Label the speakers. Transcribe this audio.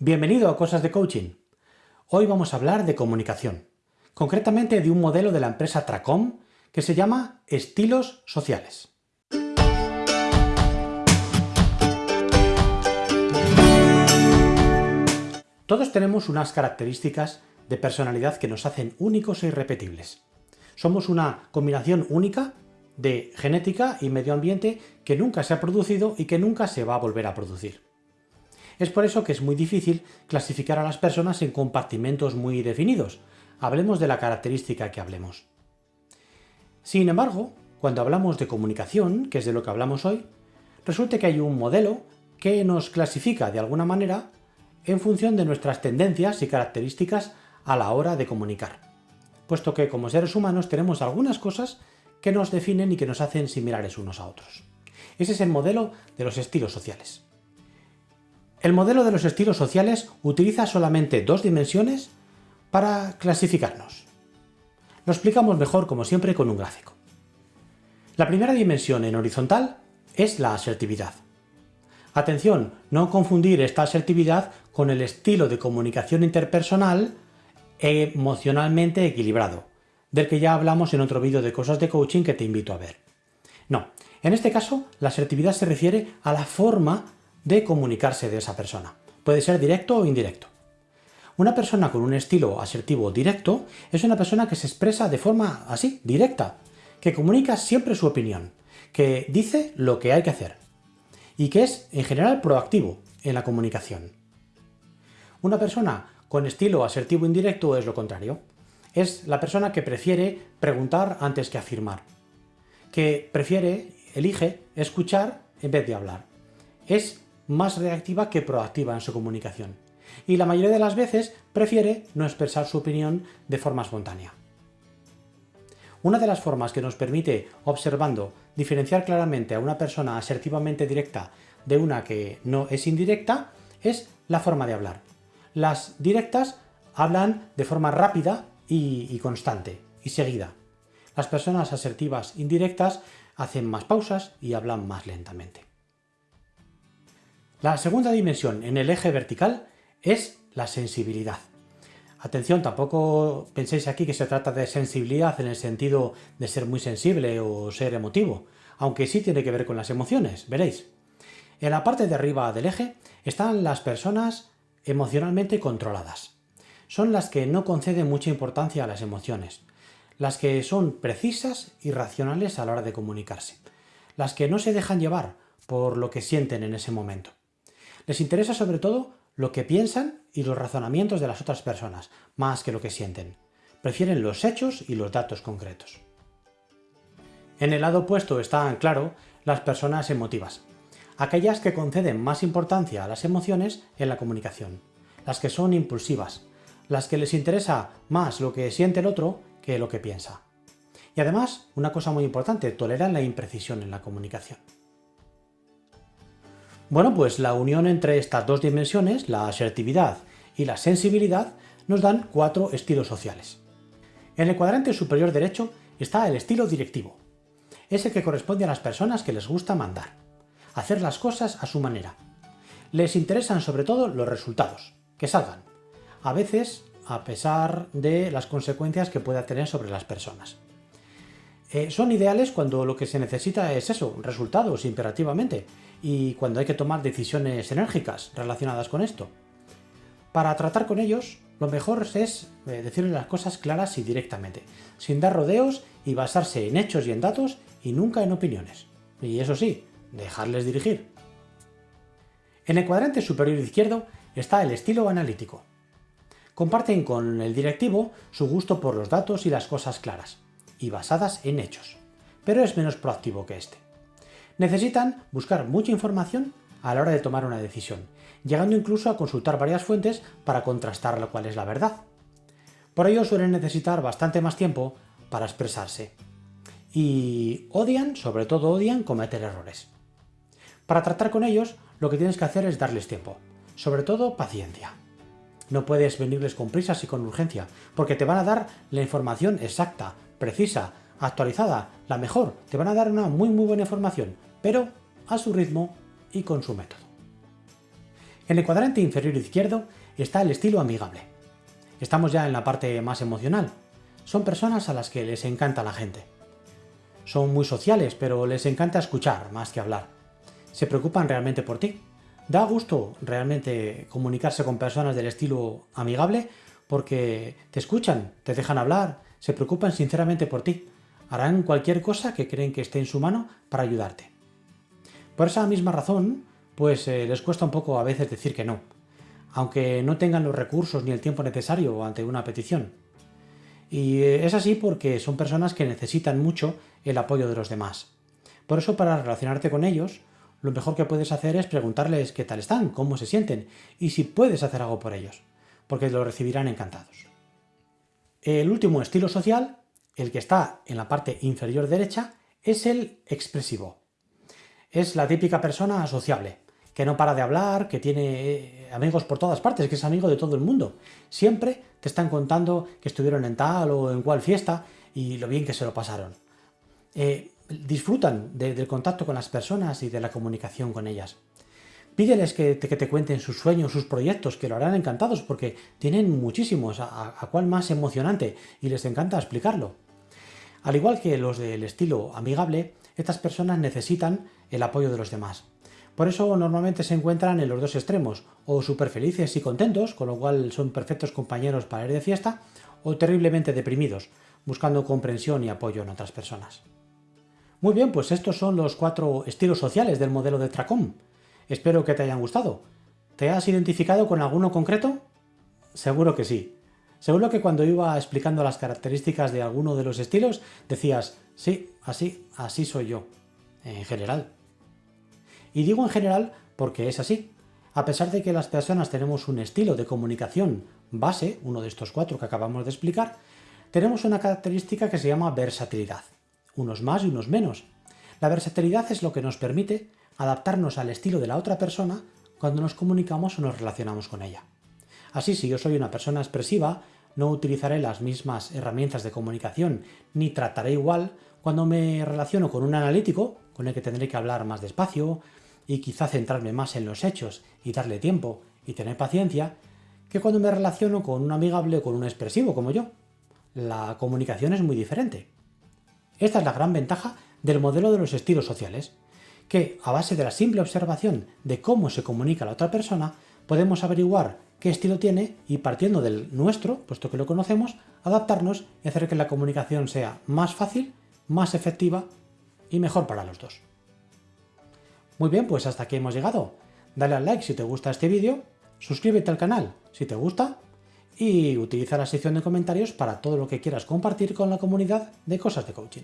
Speaker 1: Bienvenido a Cosas de Coaching. Hoy vamos a hablar de comunicación, concretamente de un modelo de la empresa Tracom que se llama estilos sociales. Todos tenemos unas características de personalidad que nos hacen únicos e irrepetibles. Somos una combinación única de genética y medio ambiente que nunca se ha producido y que nunca se va a volver a producir. Es por eso que es muy difícil clasificar a las personas en compartimentos muy definidos. Hablemos de la característica que hablemos. Sin embargo, cuando hablamos de comunicación, que es de lo que hablamos hoy, resulta que hay un modelo que nos clasifica de alguna manera en función de nuestras tendencias y características a la hora de comunicar, puesto que como seres humanos tenemos algunas cosas que nos definen y que nos hacen similares unos a otros. Ese es el modelo de los estilos sociales. El modelo de los estilos sociales utiliza solamente dos dimensiones para clasificarnos. Lo explicamos mejor, como siempre, con un gráfico. La primera dimensión en horizontal es la asertividad. Atención, no confundir esta asertividad con el estilo de comunicación interpersonal emocionalmente equilibrado, del que ya hablamos en otro vídeo de cosas de coaching que te invito a ver. No, en este caso la asertividad se refiere a la forma de comunicarse de esa persona. Puede ser directo o indirecto. Una persona con un estilo asertivo directo es una persona que se expresa de forma así, directa, que comunica siempre su opinión, que dice lo que hay que hacer y que es en general proactivo en la comunicación. Una persona con estilo asertivo indirecto es lo contrario. Es la persona que prefiere preguntar antes que afirmar, que prefiere, elige, escuchar en vez de hablar. Es más reactiva que proactiva en su comunicación, y la mayoría de las veces prefiere no expresar su opinión de forma espontánea. Una de las formas que nos permite, observando, diferenciar claramente a una persona asertivamente directa de una que no es indirecta es la forma de hablar. Las directas hablan de forma rápida y, constante y seguida. Las personas asertivas indirectas hacen más pausas y hablan más lentamente. La segunda dimensión en el eje vertical es la sensibilidad. Atención, tampoco penséis aquí que se trata de sensibilidad en el sentido de ser muy sensible o ser emotivo, aunque sí tiene que ver con las emociones, veréis. En la parte de arriba del eje están las personas emocionalmente controladas. Son las que no conceden mucha importancia a las emociones, las que son precisas y racionales a la hora de comunicarse, las que no se dejan llevar por lo que sienten en ese momento. Les interesa sobre todo lo que piensan y los razonamientos de las otras personas, más que lo que sienten. Prefieren los hechos y los datos concretos. En el lado opuesto están, claro, las personas emotivas, aquellas que conceden más importancia a las emociones en la comunicación, las que son impulsivas, las que les interesa más lo que siente el otro que lo que piensa. Y además, una cosa muy importante, toleran la imprecisión en la comunicación. Bueno, pues la unión entre estas dos dimensiones, la asertividad y la sensibilidad, nos dan cuatro estilos sociales. En el cuadrante superior derecho está el estilo directivo. Es el que corresponde a las personas que les gusta mandar, hacer las cosas a su manera. Les interesan sobre todo los resultados, que salgan, a veces a pesar de las consecuencias que pueda tener sobre las personas. Eh, son ideales cuando lo que se necesita es eso, resultados imperativamente, y cuando hay que tomar decisiones enérgicas relacionadas con esto. Para tratar con ellos, lo mejor es eh, decirles las cosas claras y directamente, sin dar rodeos y basarse en hechos y en datos y nunca en opiniones. Y eso sí, dejarles dirigir. En el cuadrante superior izquierdo está el estilo analítico. Comparten con el directivo su gusto por los datos y las cosas claras, y basadas en hechos, pero es menos proactivo que este. Necesitan buscar mucha información a la hora de tomar una decisión, llegando incluso a consultar varias fuentes para contrastar lo cual es la verdad. Por ello suelen necesitar bastante más tiempo para expresarse. Y odian, sobre todo odian, cometer errores. Para tratar con ellos, lo que tienes que hacer es darles tiempo, sobre todo paciencia. No puedes venirles con prisas y con urgencia, porque te van a dar la información exacta, precisa, actualizada, la mejor. Te van a dar una muy muy buena información, pero a su ritmo y con su método. En el cuadrante inferior izquierdo está el estilo amigable. Estamos ya en la parte más emocional. Son personas a las que les encanta la gente. Son muy sociales, pero les encanta escuchar más que hablar. Se preocupan realmente por ti. Da gusto realmente comunicarse con personas del estilo amigable porque te escuchan, te dejan hablar, se preocupan sinceramente por ti. Harán cualquier cosa que creen que esté en su mano para ayudarte. Por esa misma razón, pues eh, les cuesta un poco a veces decir que no, aunque no tengan los recursos ni el tiempo necesario ante una petición. Y eh, es así porque son personas que necesitan mucho el apoyo de los demás. Por eso para relacionarte con ellos, lo mejor que puedes hacer es preguntarles qué tal están, cómo se sienten y si puedes hacer algo por ellos, porque lo recibirán encantados. El último estilo social, el que está en la parte inferior derecha, es el expresivo. Es la típica persona sociable, que no para de hablar, que tiene eh, amigos por todas partes, que es amigo de todo el mundo. Siempre te están contando que estuvieron en tal o en cual fiesta y lo bien que se lo pasaron. Eh, disfrutan del contacto con las personas y de la comunicación con ellas. Pídeles que te, cuenten sus sueños, sus proyectos, que lo harán encantados porque tienen muchísimos, a, a cuál más emocionante, y les encanta explicarlo. Al igual que los del estilo amigable, estas personas necesitan el apoyo de los demás. Por eso normalmente se encuentran en los dos extremos, o súper felices y contentos, con lo cual son perfectos compañeros para ir de fiesta, o terriblemente deprimidos, buscando comprensión y apoyo en otras personas. Muy bien, pues estos son los cuatro estilos sociales del modelo de Tracom. Espero que te hayan gustado. ¿Te has identificado con alguno concreto? Seguro que sí. Seguro que cuando iba explicando las características de alguno de los estilos, decías, sí, así, así soy yo, en general. Y digo en general porque es así. A pesar de que las personas tenemos un estilo de comunicación base, uno de estos cuatro que acabamos de explicar, tenemos una característica que se llama versatilidad unos más y unos menos. La versatilidad es lo que nos permite adaptarnos al estilo de la otra persona cuando nos comunicamos o nos relacionamos con ella. Así, si yo soy una persona expresiva, no utilizaré las mismas herramientas de comunicación ni trataré igual cuando me relaciono con un analítico, con el que tendré que hablar más despacio y quizá centrarme más en los hechos y darle tiempo y tener paciencia, que cuando me relaciono con un amigable o con un expresivo como yo. La comunicación es muy diferente. Esta es la gran ventaja del modelo de los estilos sociales, que a base de la simple observación de cómo se comunica la otra persona, podemos averiguar qué estilo tiene y partiendo del nuestro, puesto que lo conocemos, adaptarnos y hacer que la comunicación sea más fácil, más efectiva y mejor para los dos. Muy bien, pues hasta aquí hemos llegado. Dale al like si te gusta este vídeo, suscríbete al canal si te gusta y utiliza la sección de comentarios para todo lo que quieras compartir con la comunidad de cosas de coaching.